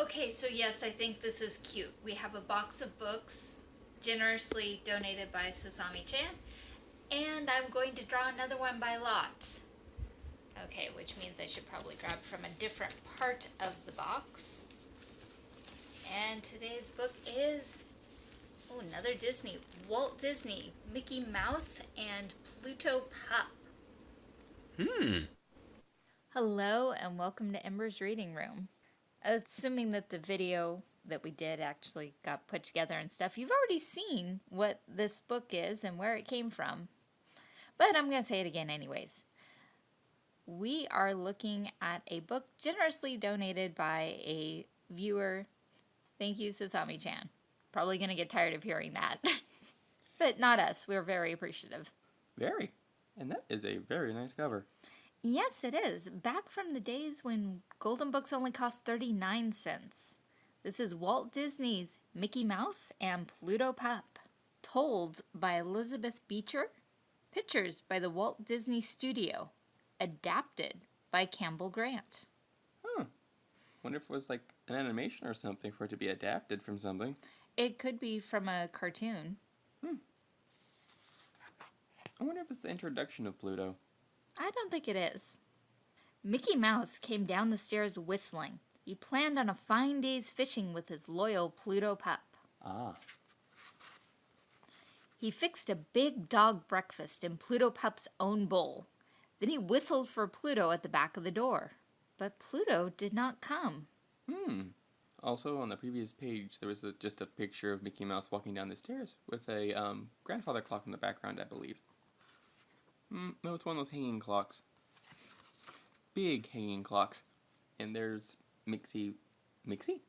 Okay, so yes, I think this is cute. We have a box of books generously donated by Sasami Chan, and I'm going to draw another one by lot. Okay, which means I should probably grab from a different part of the box. And today's book is oh, another Disney. Walt Disney, Mickey Mouse, and Pluto Pup. Hmm. Hello, and welcome to Ember's Reading Room. Assuming that the video that we did actually got put together and stuff, you've already seen what this book is and where it came from. But I'm going to say it again anyways. We are looking at a book generously donated by a viewer. Thank you, Sasami-chan. Probably going to get tired of hearing that. but not us. We're very appreciative. Very. And that is a very nice cover. Yes, it is. Back from the days when Golden Books only cost 39 cents. This is Walt Disney's Mickey Mouse and Pluto Pup, told by Elizabeth Beecher, pictures by the Walt Disney Studio, adapted by Campbell Grant. Huh. Wonder if it was like an animation or something for it to be adapted from something. It could be from a cartoon. Hmm. I wonder if it's the introduction of Pluto. I don't think it is. Mickey Mouse came down the stairs whistling. He planned on a fine day's fishing with his loyal Pluto pup. Ah. He fixed a big dog breakfast in Pluto Pup's own bowl. Then he whistled for Pluto at the back of the door. But Pluto did not come. Hmm. Also, on the previous page, there was a, just a picture of Mickey Mouse walking down the stairs with a um, grandfather clock in the background, I believe. Mm, no, it's one of those hanging clocks. Big hanging clocks. And there's Mixie. Mixie?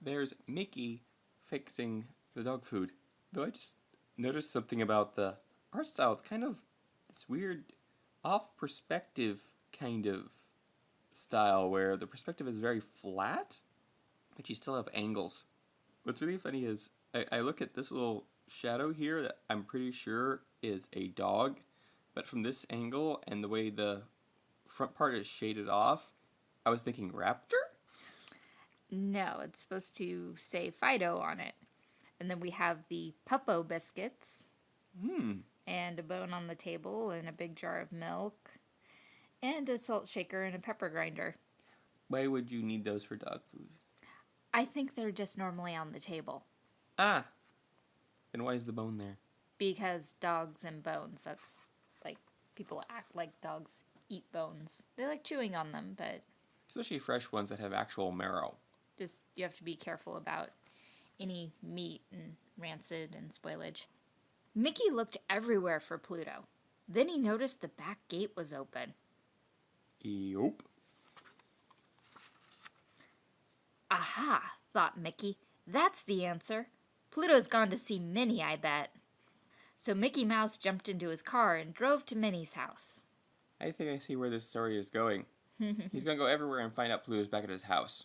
There's Mickey fixing the dog food. Though I just noticed something about the art style. It's kind of this weird off perspective kind of style where the perspective is very flat, but you still have angles. What's really funny is I, I look at this little shadow here that I'm pretty sure is a dog, but from this angle and the way the front part is shaded off, I was thinking raptor? No, it's supposed to say Fido on it. And then we have the Puppo biscuits. Hmm. And a bone on the table and a big jar of milk. And a salt shaker and a pepper grinder. Why would you need those for dog food? I think they're just normally on the table. Ah. And why is the bone there? Because dogs and bones, that's people act like dogs eat bones. They like chewing on them, but especially fresh ones that have actual marrow. Just you have to be careful about any meat and rancid and spoilage. Mickey looked everywhere for Pluto. Then he noticed the back gate was open. Yup. Aha, thought Mickey. That's the answer. Pluto's gone to see Minnie, I bet. So Mickey Mouse jumped into his car and drove to Minnie's house. I think I see where this story is going. He's going to go everywhere and find out Pluto's back at his house.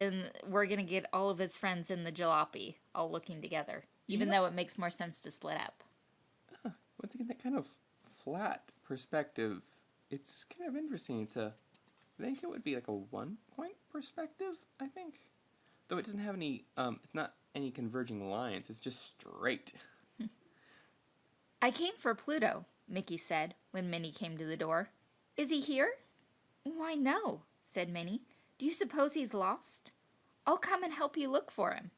And we're going to get all of his friends in the jalopy all looking together, even yeah. though it makes more sense to split up. Uh, once again, that kind of flat perspective, it's kind of interesting. It's a, I think it would be like a one point perspective, I think. Though it doesn't have any, um, it's not any converging lines, it's just straight. I came for Pluto, Mickey said when Minnie came to the door. Is he here? Why, no, said Minnie. Do you suppose he's lost? I'll come and help you look for him.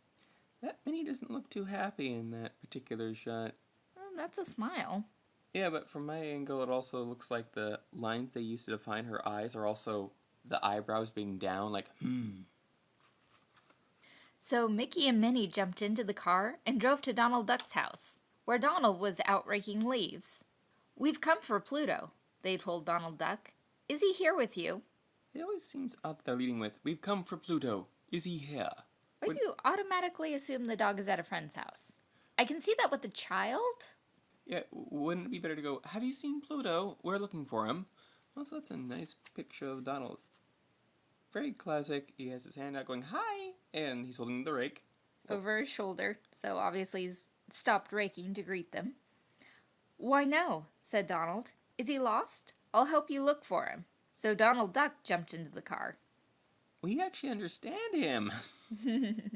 That Minnie doesn't look too happy in that particular shot. Well, that's a smile. Yeah, but from my angle, it also looks like the lines they used to define her eyes are also the eyebrows being down, like, hmm. So Mickey and Minnie jumped into the car and drove to Donald Duck's house, where Donald was out raking leaves. We've come for Pluto, they told Donald Duck. Is he here with you? It always seems odd they're leading with, We've come for Pluto. Is he here? Why do you automatically assume the dog is at a friend's house? I can see that with the child. Yeah, wouldn't it be better to go, Have you seen Pluto? We're looking for him. Also, that's a nice picture of Donald. Very classic. He has his hand out going, Hi! And he's holding the rake. Over his shoulder, so obviously he's stopped raking to greet them. Why, no, said Donald. Is he lost? I'll help you look for him. So Donald Duck jumped into the car. We actually understand him.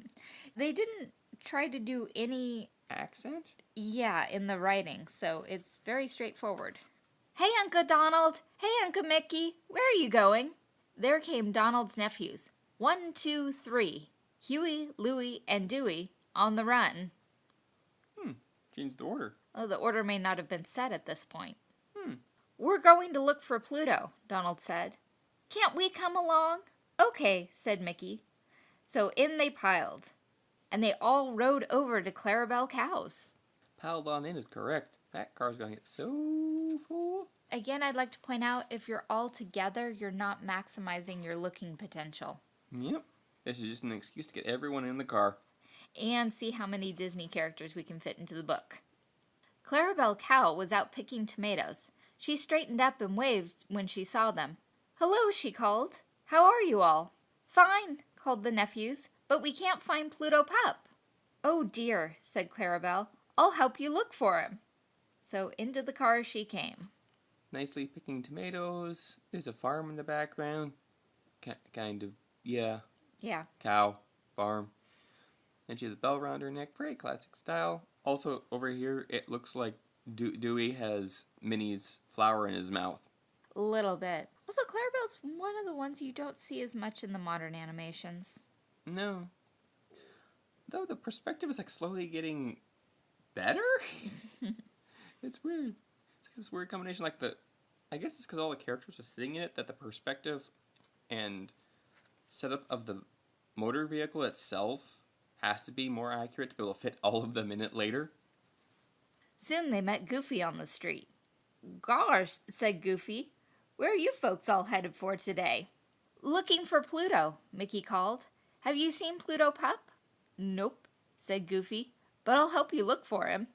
They didn't try to do any, Accent? yeah, in the writing, so it's very straightforward. Hey, Uncle Donald! Hey, Uncle Mickey! Where are you going? There came Donald's nephews. One, two, three. Huey, Louie, and Dewey on the run. Change the order. Oh, the order may not have been set at this point. Hmm. We're going to look for Pluto, Donald said. Can't we come along? Okay, said Mickey. So in they piled, and they all rode over to Clarabelle Cows. Piled on in is correct. That car's gonna get so full. Again, I'd like to point out if you're all together, you're not maximizing your looking potential. Yep. This is just an excuse to get everyone in the car. And see how many Disney characters we can fit into the book. Clarabelle Cow was out picking tomatoes. She straightened up and waved when she saw them. Hello, she called. How are you all? Fine, called the nephews, but we can't find Pluto Pup. Oh dear, said Clarabelle. I'll help you look for him. So into the car she came. Nicely picking tomatoes. There's a farm in the background. Ki kind of, yeah, Yeah, cow, farm. And she has a bell around her neck, very classic style. Also, over here, it looks like Dew- Dewey has Minnie's flower in his mouth. a little bit. Also, Clarabelle's one of the ones you don't see as much in the modern animations. No. Though the perspective is like slowly getting better? it's weird. It's like this weird combination. Like the, I guess it's because all the characters are sitting in it that the perspective and setup of the motor vehicle itself has to be more accurate to be able to fit all of them in it later. Soon they met Goofy on the street. Gosh, said Goofy, where are you folks all headed for today? Looking for Pluto, Mickey called. Have you seen Pluto Pup? Nope, said Goofy, but I'll help you look for him.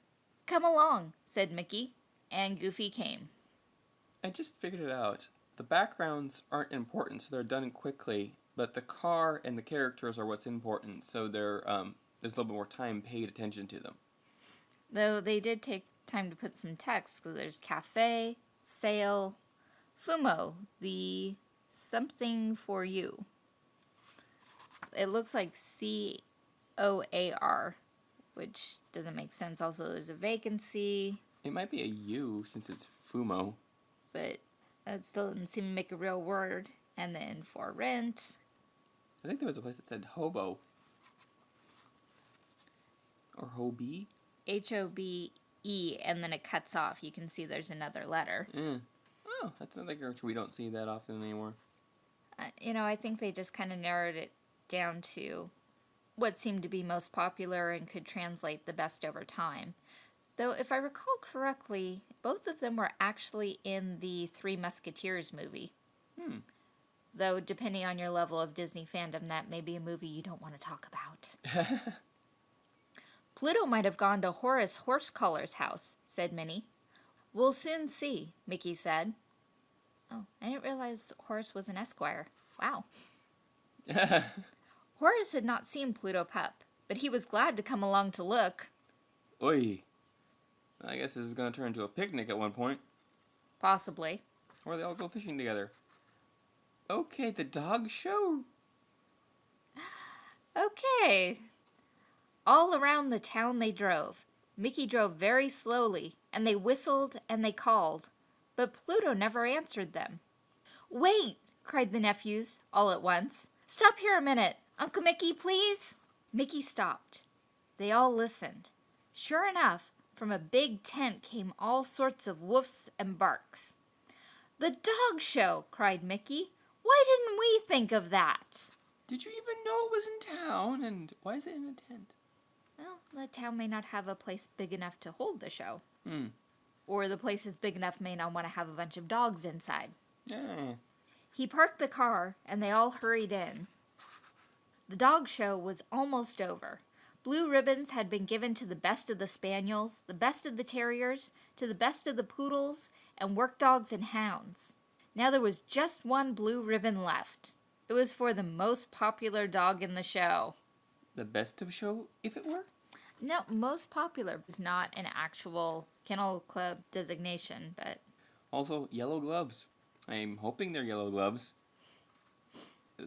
Come along, said Mickey, and Goofy came. I just figured it out. The backgrounds aren't important, so they're done quickly. But the car and the characters are what's important, so they're um, there's a little bit more time paid attention to them. Though they did take time to put some text, because there's cafe, sale, fumo, the something for you. It looks like C O A R, which doesn't make sense. Also, there's a vacancy, It might be a U since it's Fumo. but that still doesn't seem to make a real word. And then for rent, I think there was a place that said hobo. Or hobie? H O B E, and then it cuts off. You can see there's another letter. Eh. Oh, that's another character we don't see that often anymore. Uh, you know, I think they just kind of narrowed it down to what seemed to be most popular and could translate the best over time. Though, if I recall correctly, both of them were actually in the Three Musketeers movie. Hmm. Though, depending on your level of Disney fandom, that may be a movie you don't want to talk about. Pluto might have gone to Horace Horsecollar's house, said Minnie. We'll soon see, Mickey said. Oh, I didn't realize Horace was an esquire. Wow. Horace had not seen Pluto Pup, but he was glad to come along to look. Oi. I guess this is gonna turn into a picnic at one point. Possibly. Or they all go fishing together. Okay, the dog show. Okay. All around the town they drove. Mickey drove very slowly, and they whistled and they called, but Pluto never answered them. Wait! cried the nephews, all at once. Stop here a minute. Uncle Mickey, please. Mickey stopped. They all listened. Sure enough, from a big tent came all sorts of woofs and barks. The dog show! cried Mickey. Why didn't we think of that? Did you even know it was in town? And why is it in a tent? Well, the town may not have a place big enough to hold the show. Hmm. Or the place is big enough may not want to have a bunch of dogs inside. Eh. He parked the car and they all hurried in. The dog show was almost over. Blue ribbons had been given to the best of the spaniels, the best of the terriers, to the best of the poodles, and work dogs and hounds. Now there was just one blue ribbon left. It was for the most popular dog in the show. The best of show, if it were? No, most popular is not an actual kennel club designation, but Also, yellow gloves. I'm hoping they're yellow gloves.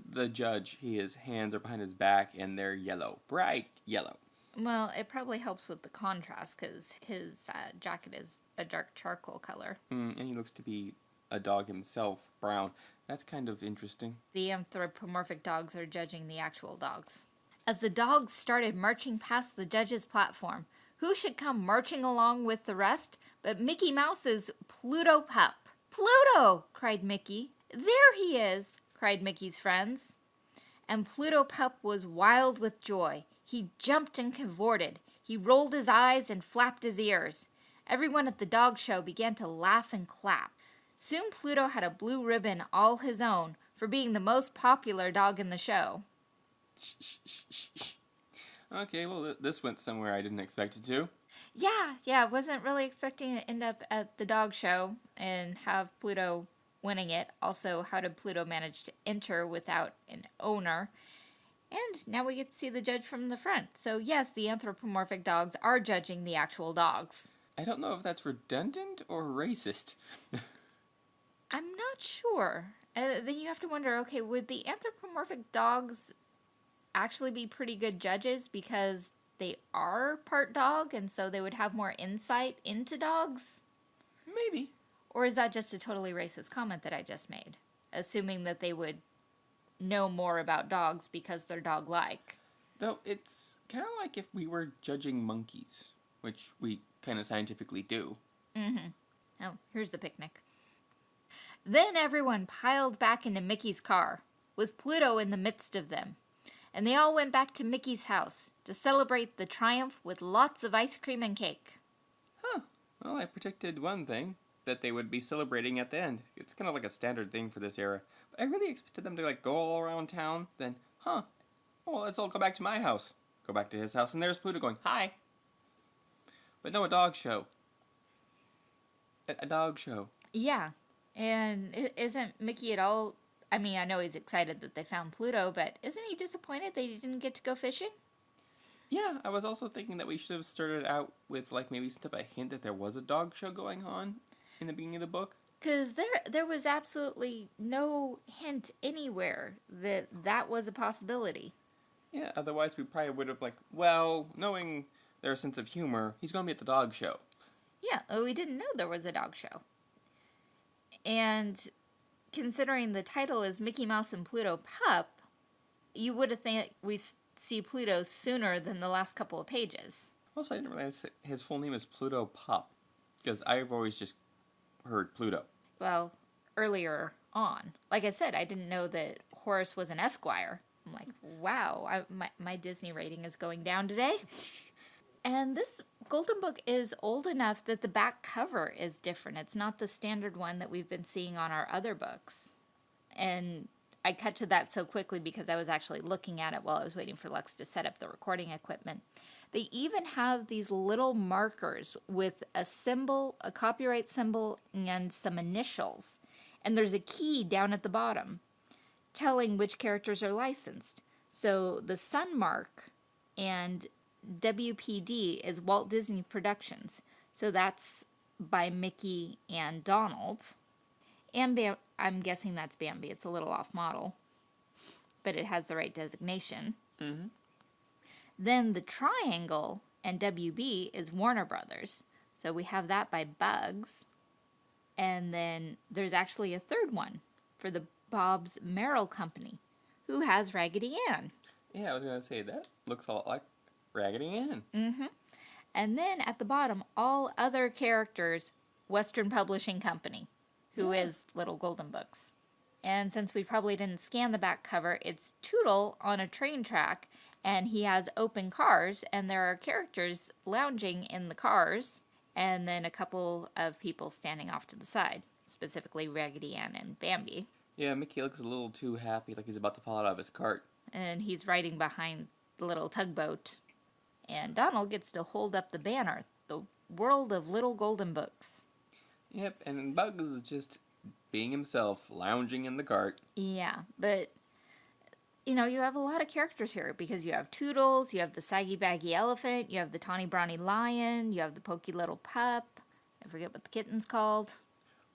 the judge, he his hands are behind his back and they're yellow, bright yellow. Well, it probably helps with the contrast because his uh, jacket is a dark charcoal color. Mm, and he looks to be a dog himself, brown. That's kind of interesting. The anthropomorphic dogs are judging the actual dogs. As the dogs started marching past the judge's platform, who should come marching along with the rest but Mickey Mouse's Pluto pup? Pluto! cried Mickey. There he is! cried Mickey's friends. And Pluto pup was wild with joy. He jumped and cavorted. He rolled his eyes and flapped his ears. Everyone at the dog show began to laugh and clap. Soon Pluto had a blue ribbon all his own for being the most popular dog in the show. Shh, shh, shh, shh, shh. Okay, well, th- this went somewhere I didn't expect it to. Yeah, yeah, wasn't really expecting to end up at the dog show and have Pluto winning it. Also, how did Pluto manage to enter without an owner? And now we get to see the judge from the front. So, yes, the anthropomorphic dogs are judging the actual dogs. I don't know if that's redundant or racist. I'm not sure. Uh, then you have to wonder okay, would the anthropomorphic dogs actually be pretty good judges because they are part dog and so they would have more insight into dogs? Maybe. Or is that just a totally racist comment that I just made? Assuming that they would know more about dogs because they're dog like. Though it's kind of like if we were judging monkeys, which we kind of scientifically do. Mm hmm. Oh, here's the picnic. Then everyone piled back into Mickey's car, with Pluto in the midst of them. And they all went back to Mickey's house to celebrate the triumph with lots of ice cream and cake. Huh. Well, I predicted one thing that they would be celebrating at the end. It's kind of like a standard thing for this era. But I really expected them to like go all around town. Then, huh? Well, let's all go back to my house. Go back to his house, and there's Pluto going, "Hi." But no, a dog show. A, a dog show. Yeah, and isn't Mickey at all? I mean, I know he's excited that they found Pluto, but isn't he disappointed that he didn't get to go fishing? Yeah, I was also thinking that we should have started out with like maybe some type of hint that there was a dog show going on in the beginning of the book. Because there, there was absolutely no hint anywhere that that was a possibility. Yeah, otherwise we probably would have like, well, knowing their sense of humor, he's gonna be at the dog show. Yeah, oh, we didn't know there was a dog show. And considering the title is Mickey Mouse and Pluto Pup, you would have think we see Pluto sooner than the last couple of pages. Also, I didn't realize his full name is Pluto Pup, because I've always just heard Pluto. Well, earlier on. Like I said, I didn't know that Horace was an Esquire. I'm like, wow, I, my, my Disney rating is going down today. And this Golden Book is old enough that the back cover is different. It's not the standard one that we've been seeing on our other books. And I cut to that so quickly because I was actually looking at it while I was waiting for Lux to set up the recording equipment. They even have these little markers with a symbol, a copyright symbol, and some initials. And there's a key down at the bottom telling which characters are licensed. So the Sun Mark and WPD is Walt Disney Productions. So that's by Mickey and Donald. And Bam- I'm guessing that's Bambi. It's a little off model, but it has the right designation. Mm-hmm. Then the triangle and WB is Warner Brothers. So we have that by Bugs. And then there's actually a third one for the Bobbs-Merrill Company, who has Raggedy Ann. Yeah, I was gonna say that looks a lot like Raggedy Ann. Mm-hmm. And then at the bottom, all other characters, Western Publishing Company, who is Little Golden Books. And since we probably didn't scan the back cover, it's Tootle on a train track, and he has open cars, and there are characters lounging in the cars, and then a couple of people standing off to the side, specifically Raggedy Ann and Bambi. Yeah, Mickey looks a little too happy, like he's about to fall out of his cart. and he's riding behind the little tugboat. And Donald gets to hold up the banner, the world of little golden books. Yep, and Bugs is just being himself, lounging in the cart. Yeah, but you know, you have a lot of characters here because you have Toodles, you have the saggy baggy elephant, you have the tawny brawny lion, you have the pokey little pup. I forget what the kitten's called.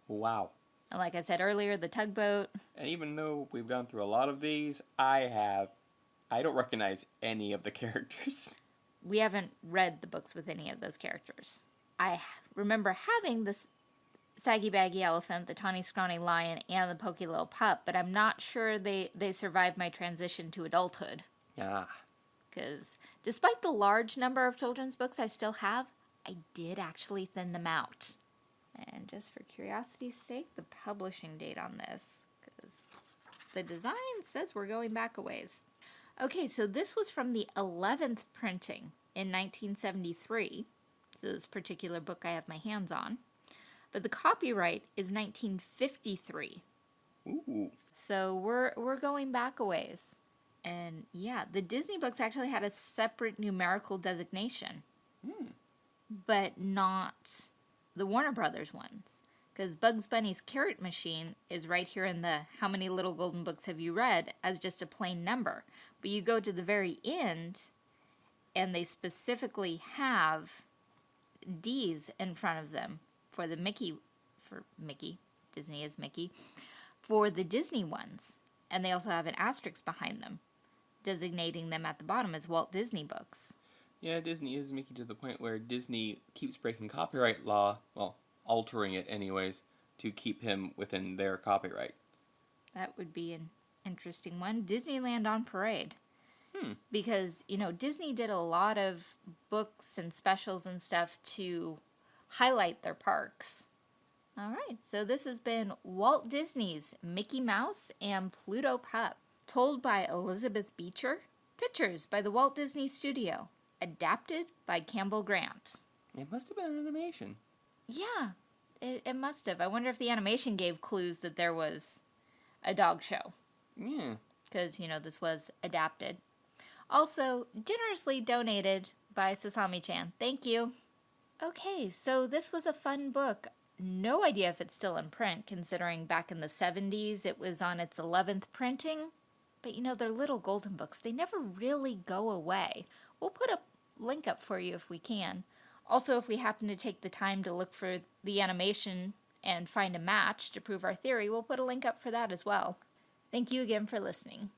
Wow. And like I said earlier, the tugboat. And even though we've gone through a lot of these, I have. I don't recognize any of the characters. We haven't read the books with any of those characters. I remember having this saggy baggy elephant, the tawny scrawny lion, and the pokey little pup, but I'm not sure they, they survived my transition to adulthood. Yeah. Because despite the large number of children's books I still have, I did actually thin them out. And just for curiosity's sake, the publishing date on this, because the design says we're going back a ways. Okay, so this was from the 11th printing in 1973. So this particular book I have my hands on. But the copyright is 1953. Ooh. So we're we're going back a ways. And yeah, the Disney books actually had a separate numerical designation. Hmm. But not the Warner Brothers ones. Because Bugs Bunny's Carrot Machine is right here in the How Many Little Golden Books Have You Read as just a plain number. But you go to the very end and they specifically have D's in front of them for the Mickey, for Mickey, Disney is Mickey, for the Disney ones. And they also have an asterisk behind them, designating them at the bottom as Walt Disney books. Yeah, Disney is Mickey to the point where Disney keeps breaking copyright law, well, altering it anyways, to keep him within their copyright. That would be an interesting one. Disneyland on Parade. Hmm. Because, you know, Disney did a lot of books and specials and stuff to highlight their parks. All right, so this has been Walt Disney's Mickey Mouse and Pluto Pup, told by Elizabeth Beecher, pictures by the Walt Disney Studio, adapted by Campbell Grant. It must have been an animation. Yeah, it, it must have. I wonder if the animation gave clues that there was a dog show. Yeah. because you know this was adapted. Also, generously donated by Sasami Chan. Thank you. Okay, so this was a fun book. No idea if it's still in print, considering back in the 70s it was on its 11th printing. But you know, they're little golden books, they never really go away. We'll put a link up for you if we can. Also, if we happen to take the time to look for the animation and find a match to prove our theory, we'll put a link up for that as well. Thank you again for listening.